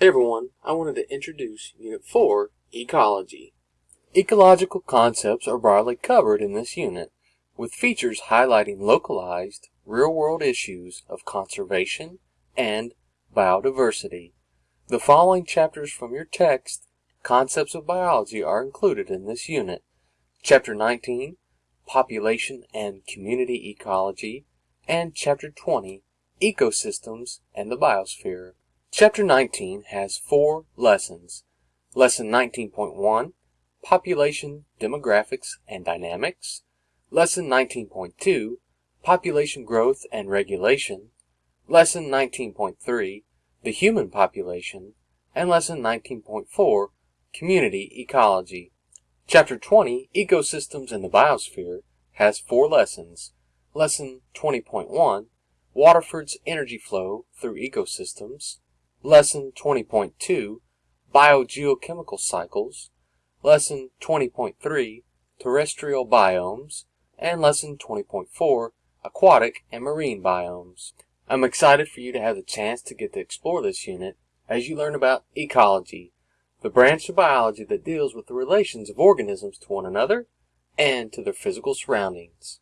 Hey everyone, I wanted to introduce Unit 4, Ecology. Ecological concepts are broadly covered in this unit, with features highlighting localized, real-world issues of conservation and biodiversity. The following chapters from your text, Concepts of Biology, are included in this unit. Chapter 19, Population and Community Ecology, and Chapter 20, Ecosystems and the Biosphere. Chapter 19 has four lessons. Lesson 19.1, Population, Demographics, and Dynamics. Lesson 19.2, Population Growth and Regulation. Lesson 19.3, The Human Population. And Lesson 19.4, Community Ecology. Chapter 20, Ecosystems and the Biosphere, has four lessons. Lesson 20.1, Waterford's Energy Flow Through Ecosystems. Lesson 20.2 Biogeochemical Cycles, Lesson 20.3 Terrestrial Biomes, and Lesson 20.4 Aquatic and Marine Biomes. I'm excited for you to have the chance to get to explore this unit as you learn about ecology, the branch of biology that deals with the relations of organisms to one another and to their physical surroundings.